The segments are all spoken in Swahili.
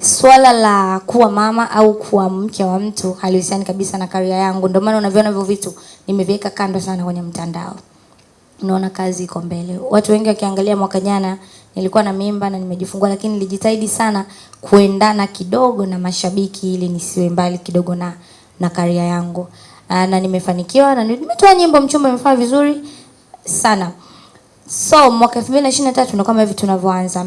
swala la kuwa mama au kuwa mke wa mtu halihusiani kabisa na karia yangu. Ndio maana unaviona hivyo vitu nimeviweka kando sana kwenye mtandao. Unaona kazi iko mbele. Watu wengi wakiangalia mwaka jana nilikuwa na mimba na nimejifungua, lakini nilijitahidi sana kuendana kidogo na mashabiki ili nisiwe mbali kidogo na na karia yangu. Aa, na nimefanikiwa na nimetoa nyimbo, mchumba imefanya vizuri sana. So mwaka 2023 ndio kama hivi tunavyoanza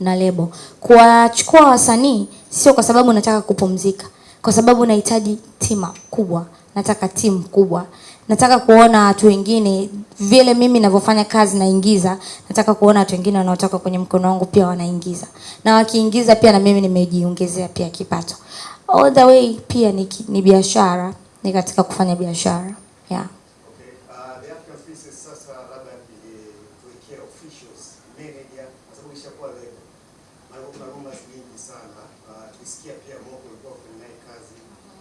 na lebo. Kuwachukua wasanii sio kwa sababu nataka kupumzika, kwa sababu nahitaji tima kubwa, nataka timu kubwa, nataka kuona watu wengine vile mimi ninavyofanya kazi naingiza, nataka kuona watu wengine wanaotoka kwenye mkono wangu pia wanaingiza, na wakiingiza pia na mimi nimejiongezea pia kipato. All the way pia ni, ni biashara, ni katika kufanya biashara. Yeah. Okay. Uh, the African Princess sasa labda eh, tuwekea officials, manager kwa sababu ishakuwa label. Maana kuna rumors nyingi sana. Uh, tukisikia pia Moko ulikuwa kufanya naye kazi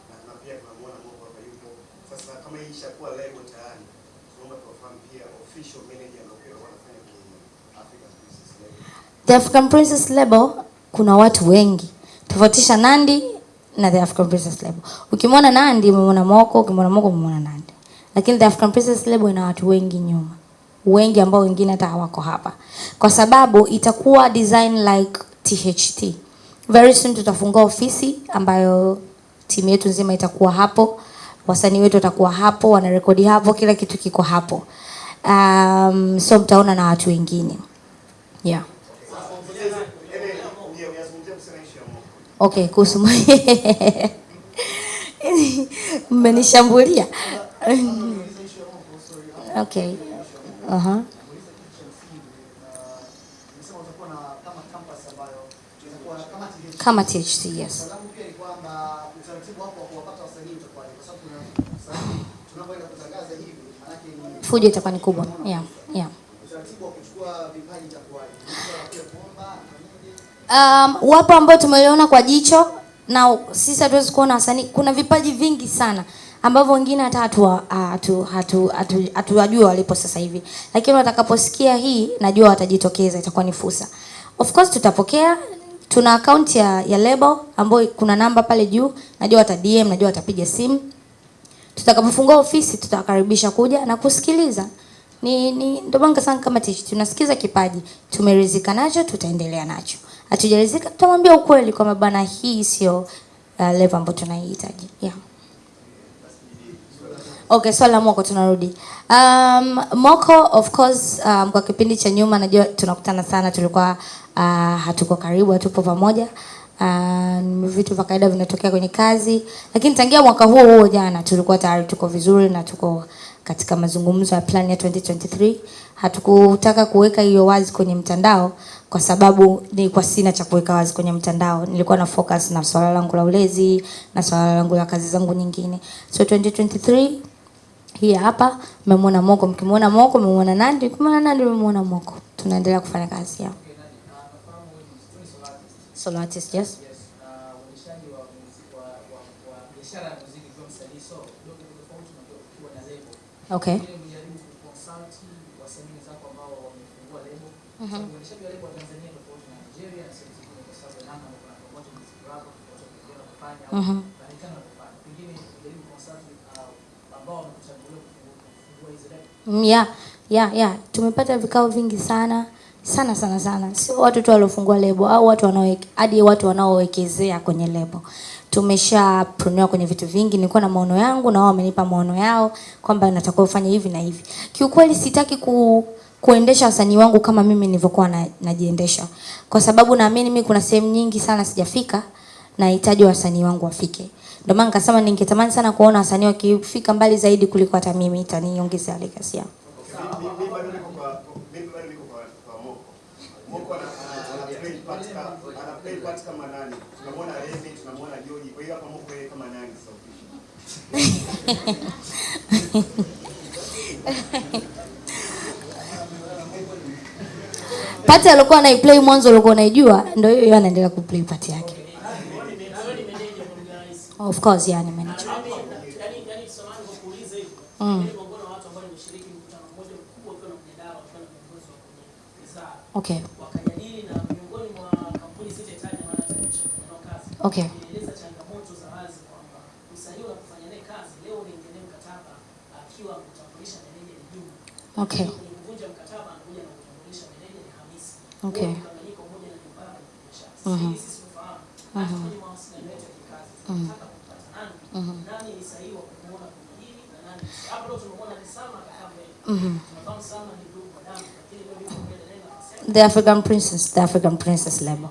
na, na pia tunamuona Moko hapa yupo. Ishakuwa label tayari, tunaomba tuwafahamu pia official manager ambao wanafanya kwenye African Princess label. The African Princess Label kuna watu wengi. Tofautisha Nandi na The African Princess Label. Ukimwona Nandi umemwona Moko, ukimwona Moko umemwona Nandi. Lakini The African Princess Label ina watu wengi nyuma. Wengi ambao wengine hata hawako hapa. Kwa sababu itakuwa design like THT. Very soon tutafungua ofisi ambayo timu yetu nzima itakuwa hapo. Wasanii wetu watakuwa hapo, wanarekodi hapo, kila kitu kiko hapo. Um, so mtaona na watu wengine. Yeah. Okay, kuhusu mmenishambulia. Okay. Uh -huh. kama THC, yes langu pia ni kwamba utaratibu wako wa kuwapata wasanii utakuwaje? Kwa sababu kuna wasanii tunapoenda kutangaza hivi, maanake ni Fujo itakuwa ni kubwa. Yeah, yeah. Um, wapo ambao tumeliona kwa jicho na sisi hatuwezi kuona wasanii. Kuna vipaji vingi sana ambavyo wengine hata hatuwa- hatu hatu hatu hatuwajua walipo sasa hivi, lakini watakaposikia hii najua watajitokeza, itakuwa ni fursa. Of course tutapokea, tuna akaunti ya, ya label ambayo kuna namba pale juu, najua wata DM, najua watapiga simu tutakapofungua ofisi tutawakaribisha kuja na kusikiliza. Ni ni ndio maana sana kama tishi tunasikiza kipaji, tumerizika nacho, tutaendelea nacho. Hatujaridhika tutamwambia ukweli kwamba bana, hii sio uh, level ambayo tunaihitaji. Yeah. Okay, swali la Moko tunarudi. Um, Moko of course um, kwa kipindi cha nyuma najua tunakutana sana, tulikuwa uh, hatuko karibu, hatupo pamoja. Uh, vitu vya kawaida vinatokea kwenye kazi, lakini tangia mwaka huo huo jana tulikuwa tayari tuko vizuri na tuko katika mazungumzo ya plan ya 2023. Hatukutaka kuweka hiyo wazi kwenye mtandao kwa sababu nilikuwa sina cha kuweka wazi kwenye mtandao. Nilikuwa na focus na swala langu la ulezi na swala langu la kazi zangu nyingine. So 2023 hii hapa mmemwona Moko, mkimwona Moko mmemwona Nandi, mkimwona Nandi mmemwona Moko. Tunaendelea kufanya kazi yao. Solo artist, yes. label. Okay. Mm-hmm. Mhm. consult uh. Mm, yeah, yeah, yeah. Tumepata vikao vingi sana sana sana sana, sio watu tu waliofungua lebo au watu wanaoweke hadi watu wanaowekezea kwenye lebo. Tumeshaprunia kwenye vitu vingi. Nilikuwa na maono yangu na wao wamenipa maono yao kwamba natakuwa ufanye hivi na hivi. Kiukweli sitaki ku kuendesha wasanii wangu kama mimi nilivyokuwa na, najiendesha, kwa sababu naamini mimi kuna sehemu nyingi sana sijafika, nahitaji wasanii wangu wafike. Ndio maana nikasema ningetamani sana kuona wasanii wakifika mbali zaidi kuliko hata mimi, itaniongezea legacy yao. Mimi mimi bado niko kwa mimi bado niko kwa kwa Moko. Moko ana ana- ana play part kama ana play part kama nani? Tunamwona Remy, tunamwona Joji. Kwa hiyo hapa Moko yeye kama nani sasa official? Pati alikuwa anaiplay mwanzo ulikuwa unaijua, ndio hiyo anaendelea kuplay pati yake. Of course, yeah, ni manager. Mm. Okay. miongoni akiwa kutambulisha meneja ni Juma. Okay. Kwenye kuvunja mkataba anakuja na kutambulisha meneja ni Hamisi. Okay. Mkanganyiko mmoja na. Mhm. Sisi tunafahamu. Kwenye mawasiliano yetu ya kikazi tunataka kupata nani nani ni sahihi wa kumuona kwenye na nani. Hapo leo tumemwona ni Salma akakaa mbele. Tunafahamu Salma ni ndugu wa damu lakini leo yuko mbele naye The African Princess, the African Princess label.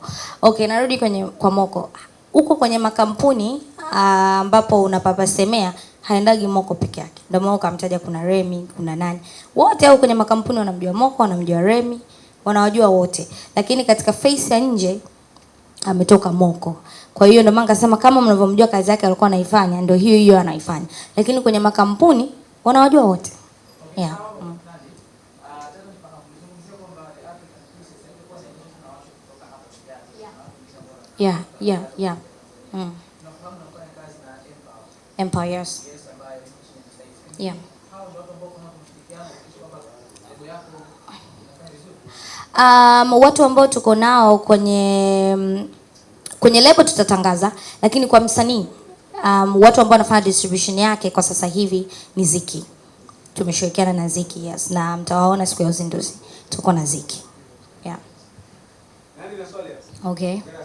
Okay, narudi kwenye kwa Moko. Huko kwenye makampuni ah, ambapo unapapasemea haendagi Moko peke yake. Ndio maana ukamtaja kuna Remi, kuna nani. Wote au kwenye makampuni wanamjua Moko, wanamjua Remi, wanawajua wote. Lakini katika face ya nje ametoka Moko. Kwa hiyo ndio maana nikasema kama mnavyomjua kazi yake alikuwa anaifanya ndio hiyo hiyo anaifanya. Lakini kwenye makampuni wanawajua wote. Yeah. Mm. Yeah, yeah, yeah. Mm. Empire, yes. Yeah. Um, watu ambao tuko nao kwenye kwenye lebo tutatangaza, lakini kwa msanii um, watu ambao wanafanya distribution yake kwa sasa hivi ni Ziki. Tumeshirikiana na Ziki, yes, na mtawaona siku ya uzinduzi tuko na Ziki. Yeah. Nani na swali? Okay. Hongera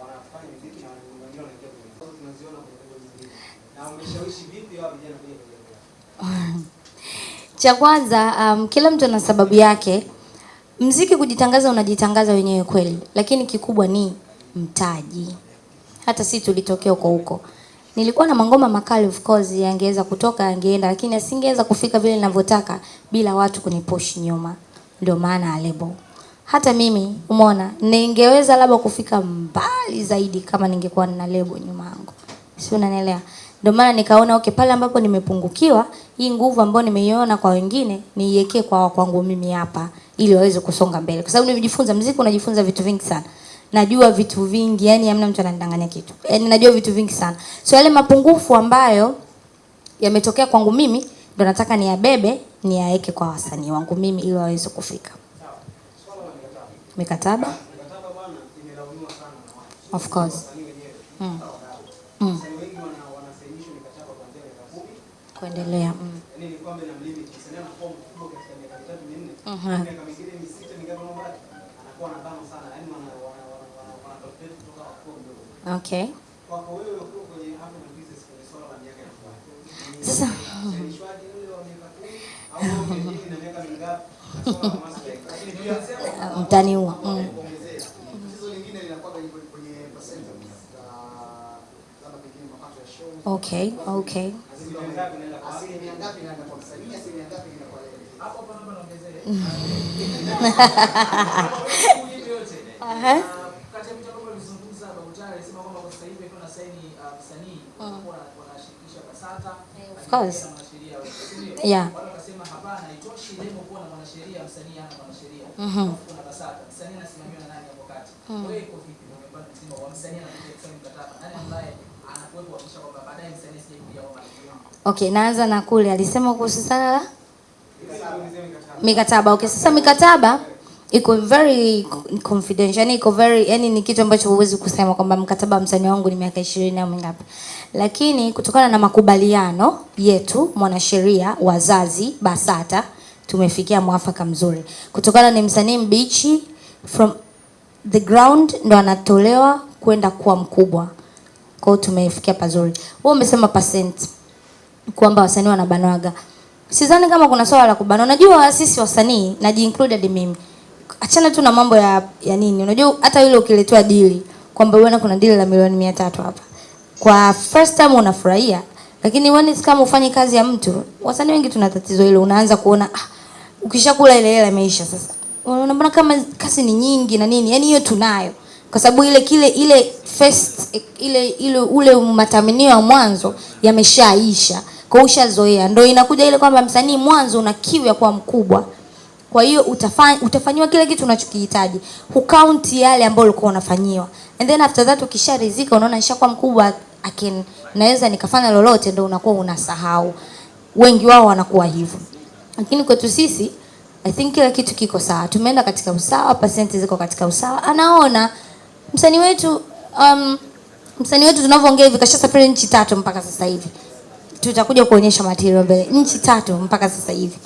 wanafanya muziki na wengine wanaingia kwenye sasa, Tunaziona kwenye zingine. Na umeshawishi vipi vijana kwenye? Cha kwanza um, kila mtu ana sababu yake. Mziki kujitangaza, unajitangaza wenyewe kweli, lakini kikubwa ni mtaji. Hata si tulitokea huko huko. Nilikuwa na mangoma makali, of course yangeweza kutoka, yangeenda, lakini asingeweza kufika vile ninavyotaka bila watu kunipush nyuma. Ndio maana lebo. Hata mimi umeona, ningeweza labda kufika mbali zaidi kama ningekuwa na lebo nyuma yangu. Si unanielewa? Ndio maana nikaona okay, pale ambapo nimepungukiwa, hii nguvu ambayo nimeiona kwa wengine niiwekee kwa kwangu mimi hapa ili waweze kusonga mbele. Kwa sababu nimejifunza muziki, unajifunza vitu vingi sana. Najua vitu vingi, yani hamna mtu ananidanganya kitu. Yani najua vitu vingi sana. So yale mapungufu ambayo yametokea kwangu mimi ndo nataka niyabebe niyaweke kwa wasanii wangu mimi ili waweze kufika. Mikataba. Of course. Mm. Mm. Kuendelea. Mm. Uh mdogo. Okay. Sasa mtaniua. Mm. Okay, Tatizo uh linakuwa hivi kuna saini msanii wanashirikisha BASATA Of course. mwanasheria wote, si ndio? Yeah. Wakasema hapana, haitoshi kuwa na mwanasheria, msanii hana mwanasheria. mm -hmm. kuna BASATA, msanii anasimamiwa na nani hapo kati? Wewe iko vipi? Umepata mzima wa msanii anakuja kusaini mkataba. Nani ambaye anakuwepo kuhakikisha kwamba baadaye msanii asije kuja kwamba Okay, naanza na kule alisema kuhusu sana la mikataba. mikataba. Okay, sasa mikataba iko very confidential, yani iko very yani ni kitu ambacho huwezi kusema kwamba mkataba wa msanii wangu ni miaka ishirini au mingapi, lakini kutokana na makubaliano yetu mwanasheria, wazazi, BASATA tumefikia mwafaka mzuri, kutokana ni msanii mbichi from the ground ndo anatolewa kwenda kuwa mkubwa. Kwa hiyo tumefikia pazuri. Wewe umesema percent kwamba wasanii wanabanwaga. Sidhani kama kuna swala la kubana. Unajua sisi wasanii najiincluded mimi. Achana tu na mambo ya ya nini. Unajua hata yule ukiletewa dili kwamba bwana kuna dili la milioni mia tatu hapa. Kwa first time unafurahia, lakini when it's kama ufanye kazi ya mtu, wasanii wengi tuna tatizo hilo. Unaanza kuona ah, ukishakula ile hela imeisha sasa unaona mbona kama kazi ni nyingi na nini yani hiyo tunayo kwa sababu ile kile ile first ile ile ule matamanio ya mwanzo yameshaisha kwa ushazoea ndio inakuja ile kwamba msanii mwanzo una kiu ya kuwa mkubwa kwa hiyo utafanya utafanyiwa kile kitu unachokihitaji. Hukaunti yale ambayo ulikuwa unafanyiwa. And then after that ukisharizika unaona nishakuwa mkubwa akin naweza nikafanya lolote ndio unakuwa unasahau. Wengi wao wanakuwa hivyo. Lakini kwetu sisi I think kila kitu kiko sawa. Tumeenda katika usawa pasenti ziko katika usawa. Anaona msanii wetu um, msanii wetu tunavyoongea hivi kashasafiri nchi tatu mpaka sasa hivi. Tutakuja kuonyesha material mbele. Nchi tatu mpaka sasa hivi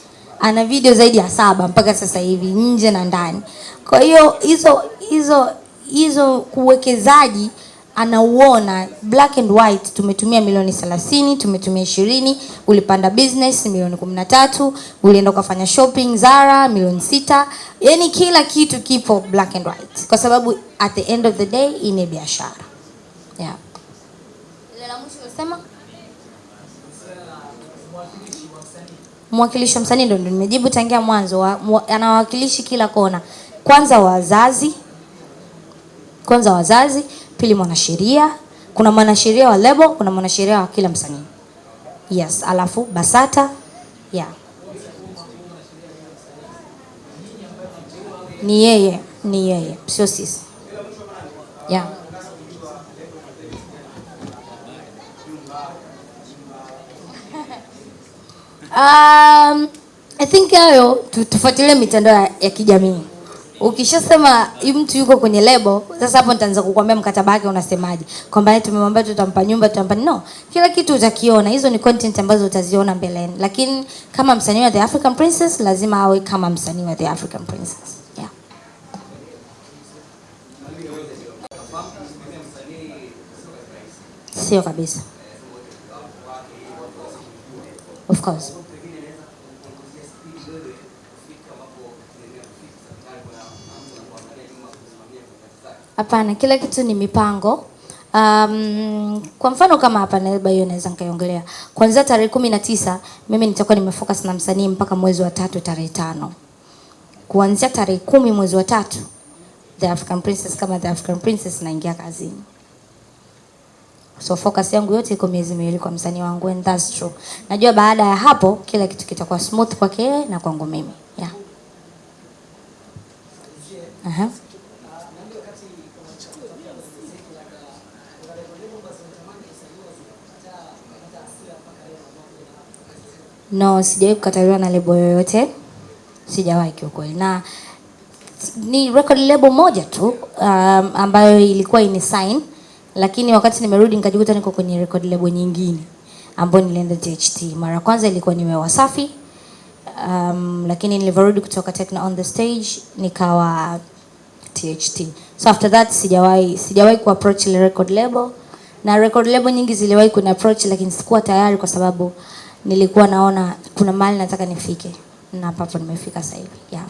ana video zaidi ya saba mpaka sasa hivi nje na ndani. Kwa hiyo hizo hizo hizo uwekezaji anauona black and white tumetumia milioni 30 tumetumia ishirini ulipanda business milioni kumi na tatu ulienda ukafanya shopping Zara milioni sita. Yani kila kitu kipo black and white. Kwa sababu at the end of the day ni biashara. Yeah. Mwakilishi wa msanii ndio nimejibu tangia mwanzo wa, mwa, anawakilishi kila kona kwanza wazazi kwanza wazazi pili mwanasheria kuna mwanasheria wa lebo kuna mwanasheria wa kila msanii yes alafu basata yeah. ni yeye ni yeye sio sisi yeah. Um, I think hayo tu- tufuatilie mitandao ya, kijamii. Ukishasema mtu yuko kwenye lebo, sasa hapo nitaanza kukuambia mkataba wake unasemaje, kwamba eti tumemwambia tutampa nyumba, tutampa no, kila kitu utakiona. Hizo ni content ambazo utaziona mbeleni, lakini kama msanii wa The African Princess lazima awe kama msanii wa The African Princess yeah. Sio kabisa, of course. Hapana, kila kitu ni mipango. Um, kwa mfano kama hapa Nairobi hiyo naweza nikaiongelea. Kuanzia tarehe kumi na tisa mimi nitakuwa nimefocus na msanii mpaka mwezi wa tatu tarehe tano. Kuanzia tarehe kumi mwezi wa tatu The African Princess kama The African Princess naingia kazini. So focus yangu yote iko miezi miwili kwa msanii wangu and that's true. Najua baada ya hapo kila kitu kitakuwa smooth kwake na kwangu mimi. Yeah. No, sijawahi kukataliwa na lebo yoyote, sijawahi kiukweli, na ni record label moja tu um, ambayo ilikuwa ini sign, lakini wakati nimerudi nikajikuta niko kwenye record label nyingine ambayo nilienda THT. Mara kwanza ilikuwa niwe Wasafi um, lakini nilivyorudi kutoka Tekno on the stage nikawa THT. So after that sijawahi sijawahi ku approach ile record label na record label nyingi ziliwahi kuni approach lakini sikuwa tayari kwa sababu nilikuwa naona kuna mahali nataka nifike na hapo nimefika sasa hivi. Yeah.